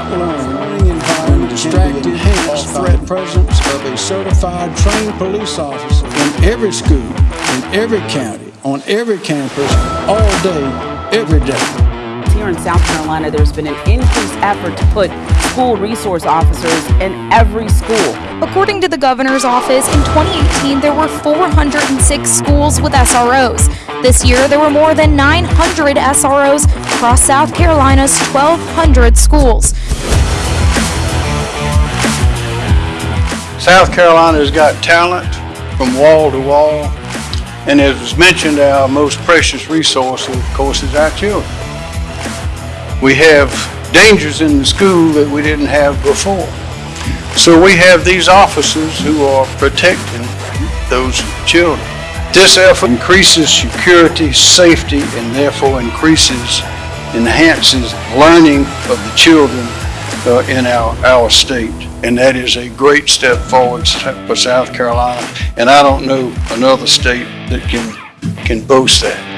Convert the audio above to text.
not learn learning environment distracted enhanced threat presence of a certified trained police officer in every school, in every county, on every campus, all day, every day. Here in South Carolina, there's been an increased effort to put school resource officers in every school. According to the governor's office, in 2018 there were 406 schools with SROs. This year there were more than 900 SROs across South Carolina's 1,200 schools. South Carolina's got talent from wall to wall. And as was mentioned, our most precious resource, of course, is our children. We have dangers in the school that we didn't have before. So we have these officers who are protecting those children. This effort increases security, safety, and therefore increases, enhances learning of the children uh, in our, our state. And that is a great step forward for South Carolina. And I don't know another state that can, can boast that.